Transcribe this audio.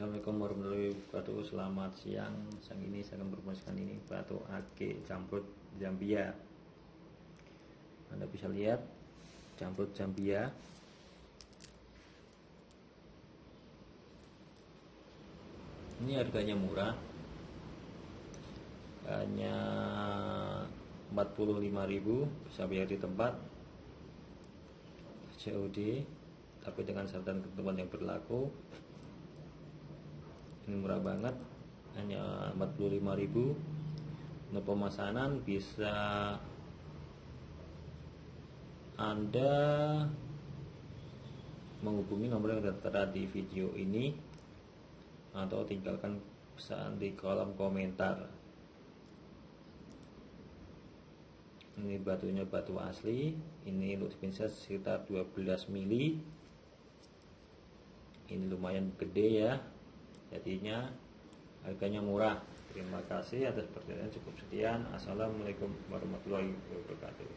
Assalamualaikum warahmatullahi wabarakatuh. Selamat siang Sang ini saya akan berpromosikan ini. Batu ake jamrut Zambia Anda bisa lihat Jamrut Zambia Ini harganya murah. Hanya 45.000 Bisa bayar di tempat. COD Tapi dengan syarat dan ketentuan yang berlaku ini murah banget. Hanya 45.000 untuk pemesanan bisa anda menghubungi nomor yang tertera di video ini atau tinggalkan pesan di kolom komentar. Ini batunya batu asli. Ini untuk spinset sekitar 12 mili. Ini lumayan gede ya jadinya harganya murah. Terima kasih atas perhatian cukup sekian. Assalamualaikum warahmatullahi wabarakatuh